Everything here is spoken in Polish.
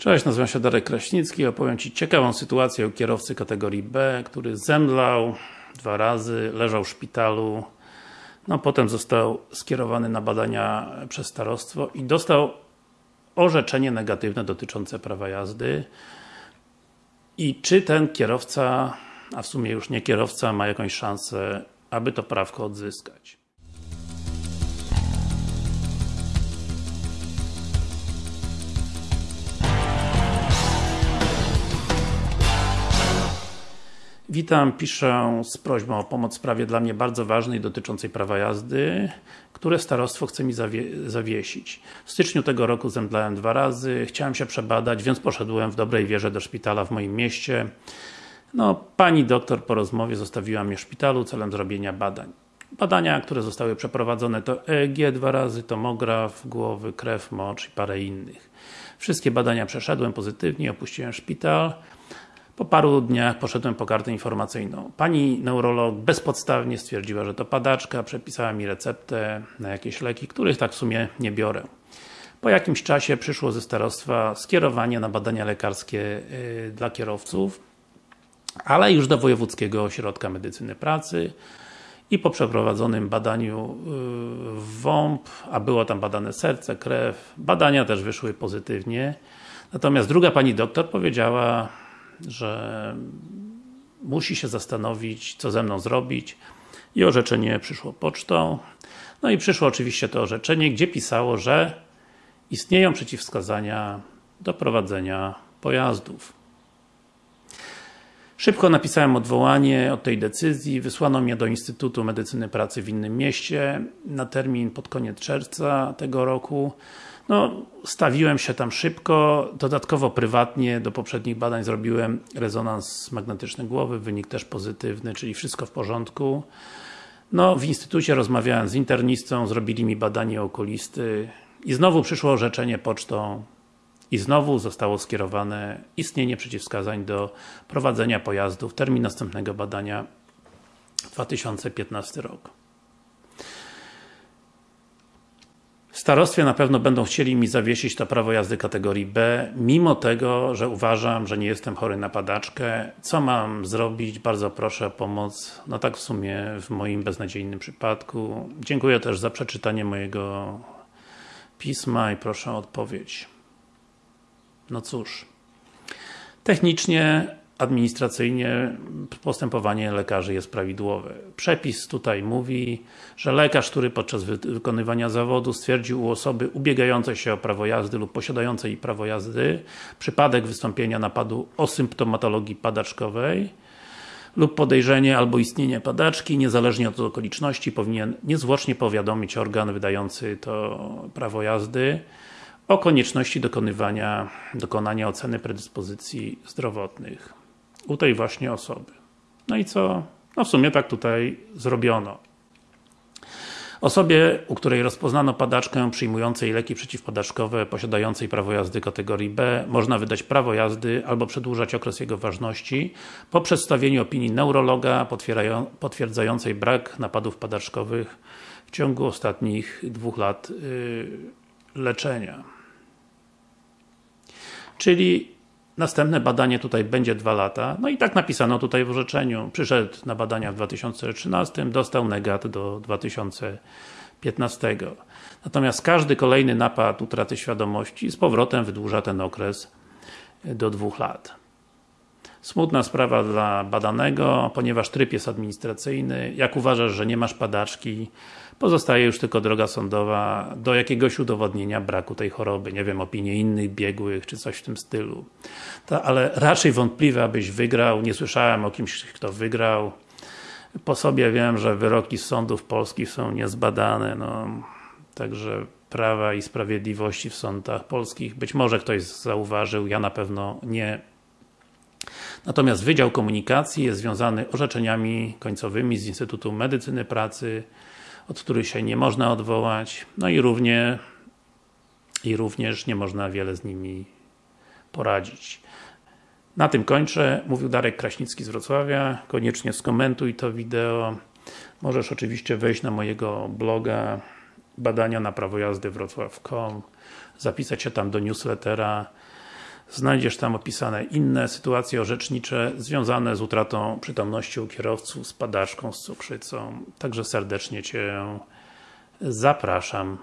Cześć, nazywam się Darek Kraśnicki. Opowiem Ci ciekawą sytuację o kierowcy kategorii B, który zemdlał dwa razy, leżał w szpitalu. No potem został skierowany na badania przez starostwo i dostał orzeczenie negatywne dotyczące prawa jazdy. I czy ten kierowca, a w sumie już nie kierowca, ma jakąś szansę, aby to prawko odzyskać? Witam, piszę z prośbą o pomoc w sprawie dla mnie bardzo ważnej dotyczącej prawa jazdy, które starostwo chce mi zawie zawiesić. W styczniu tego roku zemdlałem dwa razy, chciałem się przebadać, więc poszedłem w dobrej wierze do szpitala w moim mieście. No, pani doktor po rozmowie zostawiła mnie w szpitalu celem zrobienia badań. Badania, które zostały przeprowadzone to EEG dwa razy, tomograf, głowy, krew, mocz i parę innych. Wszystkie badania przeszedłem pozytywnie, opuściłem szpital. Po paru dniach poszedłem po kartę informacyjną. Pani neurolog bezpodstawnie stwierdziła, że to padaczka, przepisała mi receptę na jakieś leki, których tak w sumie nie biorę. Po jakimś czasie przyszło ze starostwa skierowanie na badania lekarskie yy, dla kierowców, ale już do Wojewódzkiego Ośrodka Medycyny Pracy i po przeprowadzonym badaniu yy, WOMP, a było tam badane serce, krew, badania też wyszły pozytywnie. Natomiast druga pani doktor powiedziała że musi się zastanowić, co ze mną zrobić i orzeczenie przyszło pocztą. No i przyszło oczywiście to orzeczenie, gdzie pisało, że istnieją przeciwwskazania do prowadzenia pojazdów. Szybko napisałem odwołanie od tej decyzji, wysłano mnie do Instytutu Medycyny Pracy w innym mieście na termin pod koniec czerwca tego roku. No, stawiłem się tam szybko, dodatkowo prywatnie do poprzednich badań zrobiłem rezonans magnetyczny głowy, wynik też pozytywny, czyli wszystko w porządku. No, w instytucie rozmawiałem z internistą, zrobili mi badanie okulisty i znowu przyszło orzeczenie pocztą i znowu zostało skierowane istnienie przeciwwskazań do prowadzenia pojazdów. Termin następnego badania 2015 rok. W starostwie na pewno będą chcieli mi zawiesić to prawo jazdy kategorii B, mimo tego, że uważam, że nie jestem chory na padaczkę. Co mam zrobić? Bardzo proszę o pomoc. No tak w sumie w moim beznadziejnym przypadku. Dziękuję też za przeczytanie mojego pisma i proszę o odpowiedź. No cóż. Technicznie administracyjnie postępowanie lekarzy jest prawidłowe. Przepis tutaj mówi, że lekarz, który podczas wykonywania zawodu stwierdził u osoby ubiegającej się o prawo jazdy lub posiadającej prawo jazdy przypadek wystąpienia napadu o symptomatologii padaczkowej lub podejrzenie albo istnienie padaczki, niezależnie od okoliczności, powinien niezwłocznie powiadomić organ wydający to prawo jazdy o konieczności dokonywania, dokonania oceny predyspozycji zdrowotnych u tej właśnie osoby. No i co? No w sumie tak tutaj zrobiono. Osobie, u której rozpoznano padaczkę przyjmującej leki przeciwpadaczkowe, posiadającej prawo jazdy kategorii B, można wydać prawo jazdy albo przedłużać okres jego ważności po przedstawieniu opinii neurologa potwierdzającej brak napadów padaczkowych w ciągu ostatnich dwóch lat yy, leczenia. Czyli Następne badanie tutaj będzie dwa lata. No i tak napisano tutaj w orzeczeniu. Przyszedł na badania w 2013, dostał negat do 2015. Natomiast każdy kolejny napad utraty świadomości z powrotem wydłuża ten okres do dwóch lat. Smutna sprawa dla badanego, ponieważ tryb jest administracyjny. Jak uważasz, że nie masz padaczki, pozostaje już tylko droga sądowa do jakiegoś udowodnienia braku tej choroby. Nie wiem, opinii innych biegłych, czy coś w tym stylu. Ale raczej wątpliwe, abyś wygrał. Nie słyszałem o kimś, kto wygrał. Po sobie wiem, że wyroki sądów polskich są niezbadane. No, także prawa i sprawiedliwości w sądach polskich. Być może ktoś zauważył, ja na pewno nie Natomiast Wydział Komunikacji jest związany orzeczeniami końcowymi z Instytutu Medycyny Pracy, od których się nie można odwołać, no i równie i również nie można wiele z nimi poradzić. Na tym kończę. Mówił Darek Kraśnicki z Wrocławia. Koniecznie skomentuj to wideo. Możesz oczywiście wejść na mojego bloga badania na prawo jazdy wrocław.com zapisać się tam do newslettera Znajdziesz tam opisane inne sytuacje orzecznicze związane z utratą przytomności u kierowców, z padaczką, z cukrzycą. Także serdecznie Cię zapraszam.